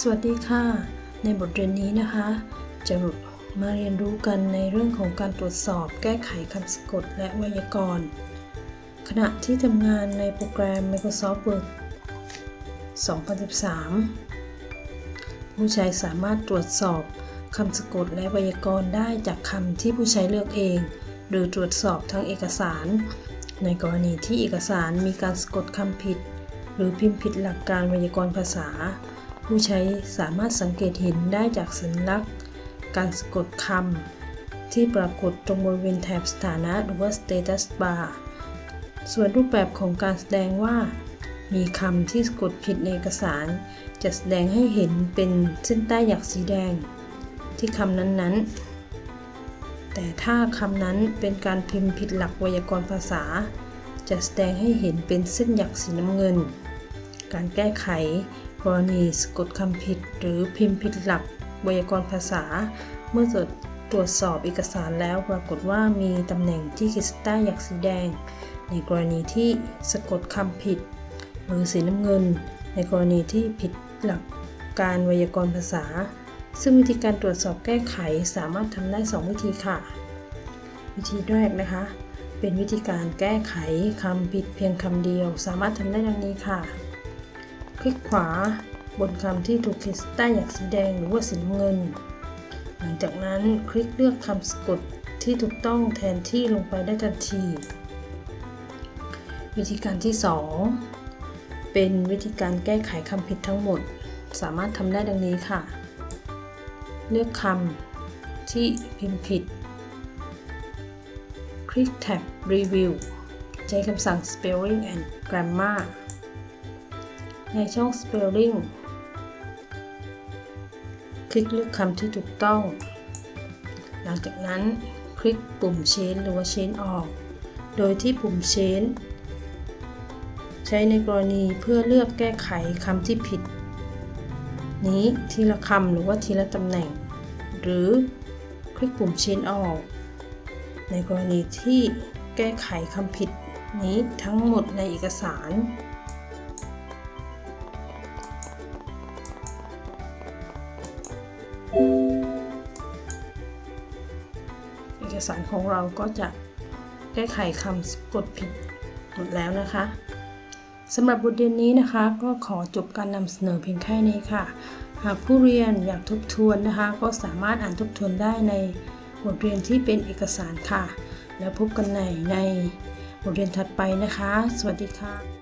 สวัสดีค่ะ ในบทเรียนนี้นะคะ จะมาเรียนรู้กันในเรื่องของการตรวจสอบแก้ไขคำสะกดและไวยากรณ์ ขณะที่ทำงานในโปรแกรม Microsoft Word 2013 ผู้ใช้สามารถตรวจสอบคำสะกดและไวยากรณ์ได้จากคำที่ผู้ใช้เลือกเอง หรือตรวจสอบทางเอกสาร ในกรณีที่เอกสารมีการสะกดคำผิด หรือพิมพ์ผิดหลักการไวยากรณ์ภาษา ผู้ใช้สามารถสังเกตเห็นได้จากสัญลักษณ์ การสะกดคำที่ปรากฏตรงบริเวณแถบสถานะหรือว่า status bar ส่วนรูปแบบของการแสดงว่า มีคำที่สะกดผิดในเอกสาร จะแสดงให้เห็นเป็นเส้นใต้หยักสีแดง ที่คำนั้นๆ แต่ถ้าคำนั้นเป็นการพิมพ์ผิดหลักไวยากรณ์ภาษา จะแสดงให้เห็นเป็นเส้นหยักสีน้ำเงิน การแก้ไข กรณีสะกดคำผิด หรือพิมพ์ผิดหลักไวยากรณ์ภาษา เมื่อตรวจสอบเอกสารแล้วปรากฏว่ามีตำแหน่งที่ขีดเส้นใต้หยักสีแดง ในกรณีที่สะกดคำผิด หรือสีน้ำเงิน ในกรณีที่ผิดหลักการไวยากรณ์ภาษา ซึ่งวิธีการตรวจสอบแก้ไขสามารถทำได้ 2 วิธีค่ะ วิธีแรกนะคะ เป็นวิธีการแก้ไขคำผิดเพียงคำเดียว สามารถทำได้ดังนี้ค่ะ คลิกขวาบนคำที่ถูกเขีดใต้หยักสีแดงหรือว่าสีน้ำเงิน หลังจากนั้นคลิกเลือกคำสะกดที่ถูกต้องแทนที่ลงไปได้ทันที วิธีการที่ 2 เป็นวิธีการแก้ไขคำผิดทั้งหมด สามารถทำได้ดังนี้ค่ะ เลือกคำที่พิมพ์ผิด คลิกแท็บ Review ใช้คำสั่ง Spelling and Grammar ในช่อง Spelling คลิกเลือกคำที่ถูกต้อง หลังจากนั้นคลิกปุ่ม Change หรือว่า Change ออก โดยที่ปุ่ม Change ใช้ในกรณีเพื่อเลือกแก้ไขคำที่ผิด นี้ทีละคำหรือว่าทีละตำแหน่ง หรือคลิกปุ่ม Change ออกในกรณีที่แก้ไขคำผิดนี้ทั้งหมดในเอกสาร สารของเราก็จะแก้ไขคำกดผิดหมดแล้วนะคะสำหรับบทเรียนนี้นะคะก็ขอจบการนำเสนอเพียงแค่นี้ค่ะ หากผู้เรียนอยากทบทวนนะคะ ก็สามารถอ่านทบทวนได้ในบทเรียนที่เป็นเอกสารค่ะ แล้วพบกันในในบทเรียนถัดไปนะคะ สวัสดีค่ะ